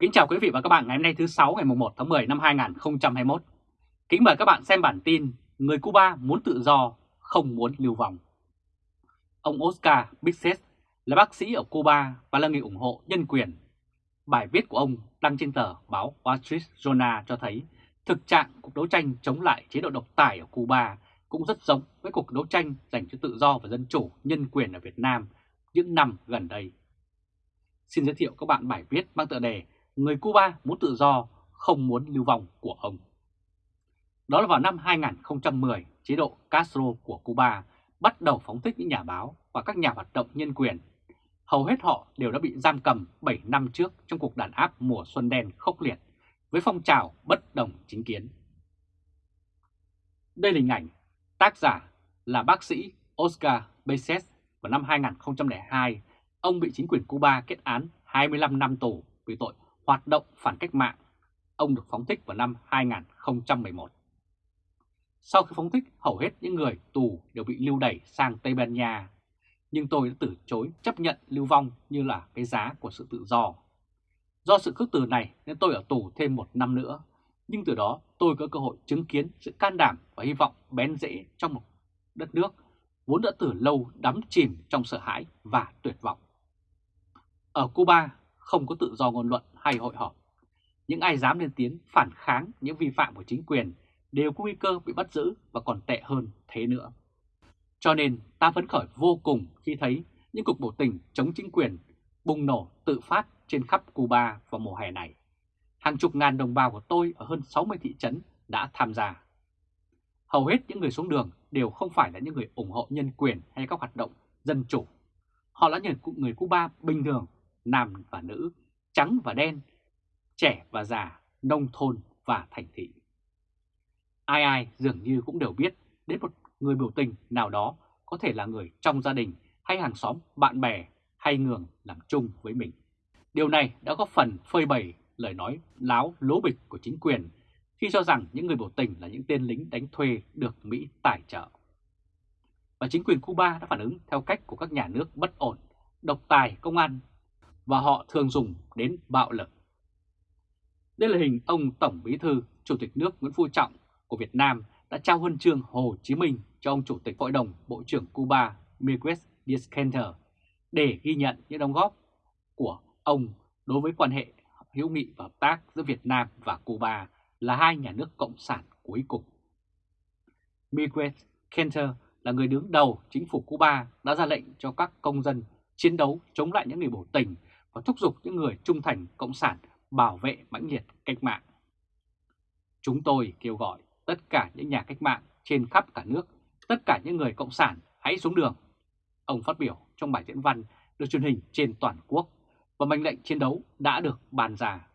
Kính chào quý vị và các bạn ngày hôm nay thứ 6 ngày 1 tháng 10 năm 2021. Kính mời các bạn xem bản tin Người Cuba muốn tự do, không muốn lưu vong. Ông Oscar Bixet là bác sĩ ở Cuba và là người ủng hộ nhân quyền. Bài viết của ông đăng trên tờ báo Wall Street Journal cho thấy thực trạng cuộc đấu tranh chống lại chế độ độc tài ở Cuba cũng rất giống với cuộc đấu tranh dành cho tự do và dân chủ nhân quyền ở Việt Nam những năm gần đây. Xin giới thiệu các bạn bài viết mang tựa đề Người Cuba muốn tự do, không muốn lưu vong của ông. Đó là vào năm 2010, chế độ Castro của Cuba bắt đầu phóng thích những nhà báo và các nhà hoạt động nhân quyền. Hầu hết họ đều đã bị giam cầm 7 năm trước trong cuộc đàn áp mùa xuân đen khốc liệt với phong trào bất đồng chính kiến. Đây là hình ảnh tác giả là bác sĩ Oscar Beces vào năm 2002. Ông bị chính quyền Cuba kết án 25 năm tù vì tội hoạt động phản cách mạng. Ông được phóng thích vào năm 2011. Sau khi phóng thích, hầu hết những người tù đều bị lưu đẩy sang Tây Ban Nha. Nhưng tôi đã từ chối chấp nhận lưu vong như là cái giá của sự tự do. Do sự khước từ này nên tôi ở tù thêm một năm nữa. Nhưng từ đó tôi có cơ hội chứng kiến sự can đảm và hy vọng bén rễ trong một đất nước vốn đã từ lâu đắm chìm trong sợ hãi và tuyệt vọng. Ở Cuba không có tự do ngôn luận hay hội họp. Những ai dám lên tiếng phản kháng những vi phạm của chính quyền đều có nguy cơ bị bắt giữ và còn tệ hơn thế nữa. Cho nên ta phấn khởi vô cùng khi thấy những cuộc biểu tình chống chính quyền bùng nổ tự phát trên khắp Cuba vào mùa hè này. Hàng chục ngàn đồng bào của tôi ở hơn 60 thị trấn đã tham gia. Hầu hết những người xuống đường đều không phải là những người ủng hộ nhân quyền hay các hoạt động dân chủ. Họ là những người Cuba bình thường, nam và nữ, trắng và đen, trẻ và già, nông thôn và thành thị. Ai ai dường như cũng đều biết đến một người biểu tình nào đó có thể là người trong gia đình hay hàng xóm, bạn bè hay người làm chung với mình. Điều này đã góp phần phơi bày lời nói láo lố bịch của chính quyền khi cho rằng những người biểu tình là những tên lính đánh thuê được Mỹ tài trợ. Và chính quyền Cuba đã phản ứng theo cách của các nhà nước bất ổn, độc tài công an và họ thường dùng đến bạo lực. Đây là hình ông Tổng Bí thư, Chủ tịch nước Nguyễn Phú Trọng của Việt Nam đã trao huân chương Hồ Chí Minh cho ông Chủ tịch Hội đồng Bộ trưởng Cuba Miguel Diaz-Canel để ghi nhận những đóng góp của ông đối với quan hệ hữu nghị và hợp tác giữa Việt Nam và Cuba là hai nhà nước cộng sản cuối cùng. Miguel Canter là người đứng đầu chính phủ Cuba đã ra lệnh cho các công dân chiến đấu chống lại những người biểu tình và thúc giục những người trung thành cộng sản bảo vệ mãnh liệt cách mạng. Chúng tôi kêu gọi tất cả những nhà cách mạng trên khắp cả nước, tất cả những người cộng sản hãy xuống đường. Ông phát biểu trong bài diễn văn được truyền hình trên toàn quốc và mệnh lệnh chiến đấu đã được bàn ra.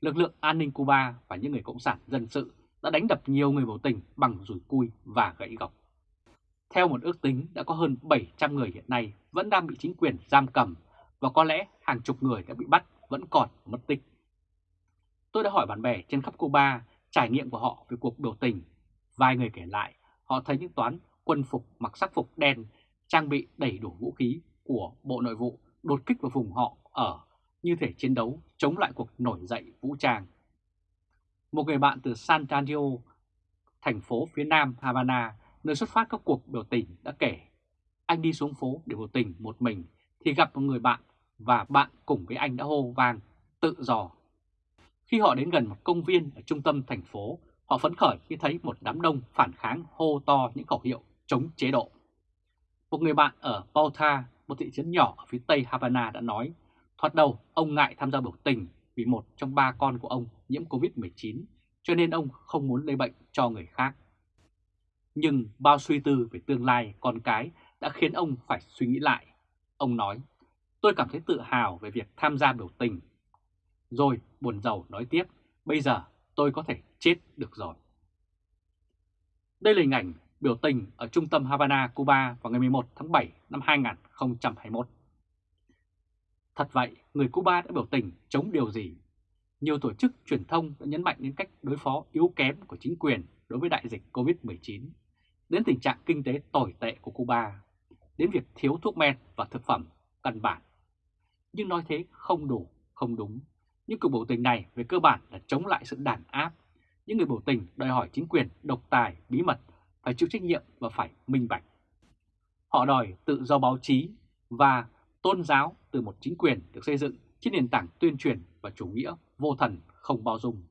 Lực lượng an ninh Cuba và những người cộng sản dân sự đã đánh đập nhiều người biểu tình bằng rủi cui và gãy gọc. Theo một ước tính đã có hơn 700 người hiện nay vẫn đang bị chính quyền giam cầm và có lẽ hàng chục người đã bị bắt vẫn còn mất tích. Tôi đã hỏi bạn bè trên khắp Cuba trải nghiệm của họ về cuộc biểu tình. Vài người kể lại họ thấy những toán quân phục mặc sắc phục đen trang bị đầy đủ vũ khí của Bộ Nội vụ đột kích vào vùng họ ở như thể chiến đấu chống lại cuộc nổi dậy vũ trang. Một người bạn từ San Antonio, thành phố phía nam Havana, nơi xuất phát các cuộc biểu tình đã kể, anh đi xuống phố để biểu tình một mình thì gặp một người bạn và bạn cùng với anh đã hô vang tự do. Khi họ đến gần một công viên ở trung tâm thành phố, họ phấn khởi khi thấy một đám đông phản kháng hô to những khẩu hiệu chống chế độ. Một người bạn ở Bauta, một thị trấn nhỏ ở phía tây Havana đã nói, thoạt đầu ông ngại tham gia biểu tình vì một trong ba con của ông nhiễm Covid-19, cho nên ông không muốn lây bệnh cho người khác. Nhưng bao suy tư về tương lai con cái đã khiến ông phải suy nghĩ lại. Ông nói, tôi cảm thấy tự hào về việc tham gia biểu tình. Rồi buồn giàu nói tiếp, bây giờ tôi có thể chết được rồi. Đây là hình ảnh biểu tình ở trung tâm Havana, Cuba vào ngày 11 tháng 7 năm 2021. Thật vậy, người Cuba đã biểu tình chống điều gì? Nhiều tổ chức truyền thông đã nhấn mạnh đến cách đối phó yếu kém của chính quyền đối với đại dịch COVID-19, đến tình trạng kinh tế tồi tệ của Cuba, đến việc thiếu thuốc men và thực phẩm căn bản. Nhưng nói thế không đủ, không đúng, những cuộc biểu tình này về cơ bản là chống lại sự đàn áp. Những người biểu tình đòi hỏi chính quyền độc tài, bí mật, phải chịu trách nhiệm và phải minh bạch. Họ đòi tự do báo chí và tôn giáo từ một chính quyền được xây dựng trên nền tảng tuyên truyền và chủ nghĩa vô thần không bao dung.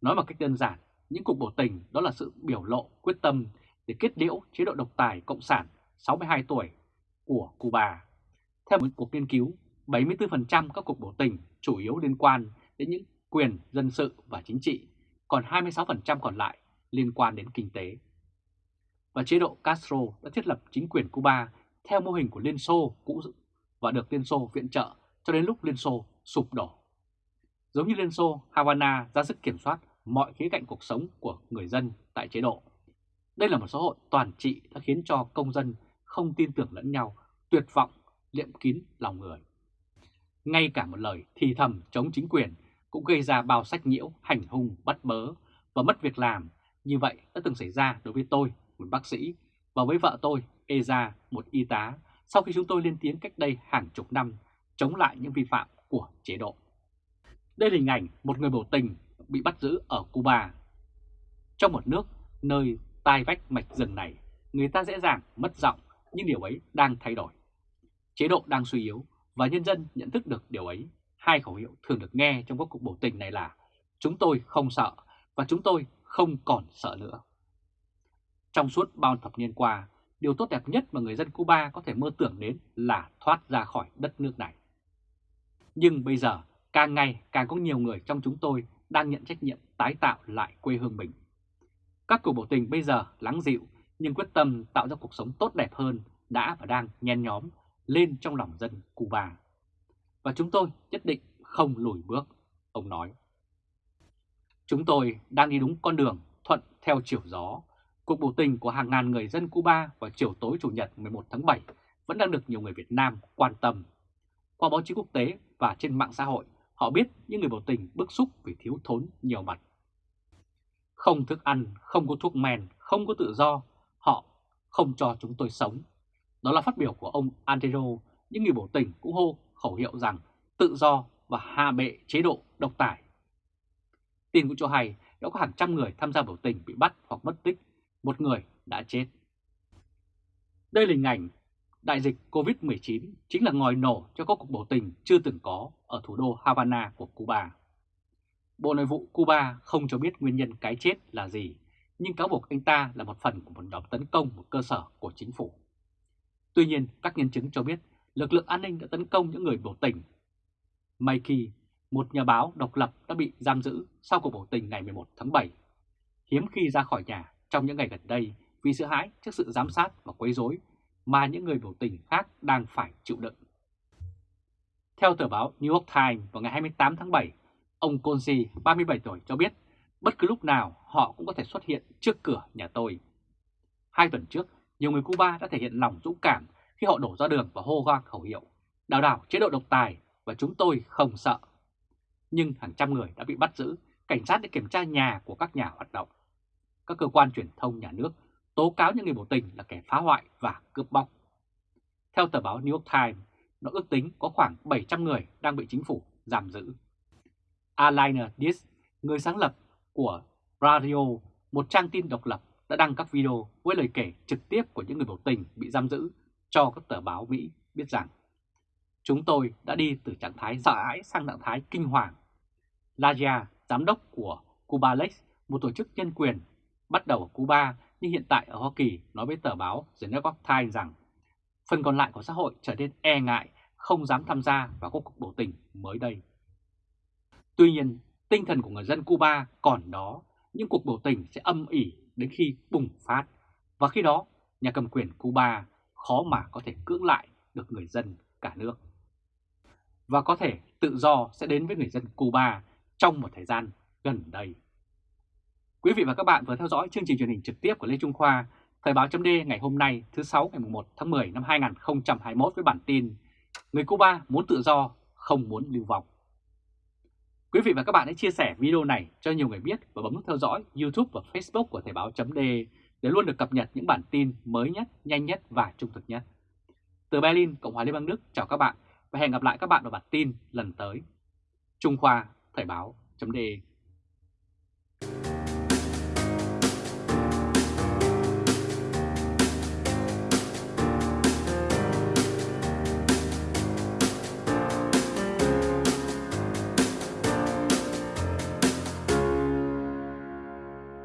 Nói một cách đơn giản, những cuộc biểu tình đó là sự biểu lộ quyết tâm để kết liễu chế độ độc tài Cộng sản 62 tuổi của Cuba. Theo một cuộc nghiên cứu, 74% các cuộc biểu tình chủ yếu liên quan đến những quyền dân sự và chính trị, còn 26% còn lại liên quan đến kinh tế. Và chế độ Castro đã thiết lập chính quyền Cuba theo mô hình của Liên Xô cũ và được Liên Xô viện trợ cho đến lúc Liên Xô sụp đổ. Giống như Liên Xô, Havana ra sức kiểm soát mọi khía cạnh cuộc sống của người dân tại chế độ. Đây là một xã hội toàn trị đã khiến cho công dân không tin tưởng lẫn nhau, tuyệt vọng, liệm kín lòng người. Ngay cả một lời thì thầm chống chính quyền cũng gây ra bao sách nhiễu, hành hung, bắt bớ và mất việc làm. Như vậy đã từng xảy ra đối với tôi, một bác sĩ, và với vợ tôi, Eza, một y tá, sau khi chúng tôi lên tiếng cách đây hàng chục năm chống lại những vi phạm của chế độ. Đây là hình ảnh một người biểu tình bị bắt giữ ở Cuba. Trong một nước nơi tai vách mạch rừng này, người ta dễ dàng mất giọng, nhưng điều ấy đang thay đổi. Chế độ đang suy yếu và nhân dân nhận thức được điều ấy. Hai khẩu hiệu thường được nghe trong các cuộc biểu tình này là Chúng tôi không sợ và chúng tôi không còn sợ nữa. Trong suốt bao thập niên qua, điều tốt đẹp nhất mà người dân Cuba có thể mơ tưởng đến là thoát ra khỏi đất nước này. Nhưng bây giờ, càng ngày càng có nhiều người trong chúng tôi đang nhận trách nhiệm tái tạo lại quê hương mình. Các cuộc biểu tình bây giờ lắng dịu nhưng quyết tâm tạo ra cuộc sống tốt đẹp hơn đã và đang nhen nhóm lên trong lòng dân Cuba. Và chúng tôi nhất định không lùi bước, ông nói. Chúng tôi đang đi đúng con đường thuận theo chiều gió. Cuộc biểu tình của hàng ngàn người dân Cuba vào chiều tối Chủ nhật 11 tháng 7 vẫn đang được nhiều người Việt Nam quan tâm. Qua báo chí quốc tế và trên mạng xã hội, họ biết những người biểu tình bức xúc vì thiếu thốn nhiều mặt. Không thức ăn, không có thuốc men, không có tự do, họ không cho chúng tôi sống. Đó là phát biểu của ông Antero. những người biểu tình cũng hô khẩu hiệu rằng tự do và hạ bệ chế độ độc tài. Tin cũng cho hay đã có hàng trăm người tham gia biểu tình bị bắt hoặc mất tích, một người đã chết. Đây là hình ảnh đại dịch COVID-19 chính là ngòi nổ cho các cuộc biểu tình chưa từng có ở thủ đô Havana của Cuba. Bộ Nội vụ Cuba không cho biết nguyên nhân cái chết là gì, nhưng cáo buộc anh ta là một phần của một nhóm tấn công một cơ sở của chính phủ. Tuy nhiên, các nhân chứng cho biết lực lượng an ninh đã tấn công những người biểu tình. Mikey, một nhà báo độc lập đã bị giam giữ sau cuộc biểu tình ngày 11 tháng 7. Hiếm khi ra khỏi nhà trong những ngày gần đây vì sợ hãi trước sự giám sát và quấy rối mà những người biểu tình khác đang phải chịu đựng. Theo tờ báo New York Times vào ngày 28 tháng 7, ông Conzi, 37 tuổi cho biết bất cứ lúc nào họ cũng có thể xuất hiện trước cửa nhà tôi. Hai tuần trước, nhiều người Cuba đã thể hiện lòng dũng cảm khi họ đổ ra đường và hô hoang khẩu hiệu đào đảo chế độ độc tài và chúng tôi không sợ. Nhưng hàng trăm người đã bị bắt giữ, cảnh sát đã kiểm tra nhà của các nhà hoạt động. Các cơ quan truyền thông nhà nước tố cáo những người biểu tình là kẻ phá hoại và cướp bóc. Theo tờ báo New York Times, nó ước tính có khoảng 700 người đang bị chính phủ giam giữ. Alina Diaz, người sáng lập của Radio, một trang tin độc lập, đã đăng các video với lời kể trực tiếp của những người biểu tình bị giam giữ cho các tờ báo Mỹ biết rằng chúng tôi đã đi từ trạng thái sợ hãi sang trạng thái kinh hoàng. Laja, giám đốc của Cubalex, một tổ chức nhân quyền bắt đầu ở Cuba nhưng hiện tại ở Hoa Kỳ nói với tờ báo The New York Times rằng phần còn lại của xã hội trở nên e ngại, không dám tham gia vào các cuộc biểu tình mới đây. Tuy nhiên, tinh thần của người dân Cuba còn đó, những cuộc biểu tình sẽ âm ỉ đến khi bùng phát, và khi đó nhà cầm quyền Cuba khó mà có thể cưỡng lại được người dân cả nước. Và có thể tự do sẽ đến với người dân Cuba trong một thời gian gần đây. Quý vị và các bạn vừa theo dõi chương trình truyền hình trực tiếp của Lê Trung Khoa, Thời báo chấm ngày hôm nay thứ 6 ngày 1 tháng 10 năm 2021 với bản tin Người Cuba muốn tự do, không muốn lưu vong. Quý vị và các bạn hãy chia sẻ video này cho nhiều người biết và bấm nút theo dõi YouTube và Facebook của Thời Báo .de để luôn được cập nhật những bản tin mới nhất, nhanh nhất và trung thực nhất. Từ Berlin, Cộng hòa Liên bang Đức chào các bạn và hẹn gặp lại các bạn vào bản tin lần tới. Trung Khoa, Thời Báo .de.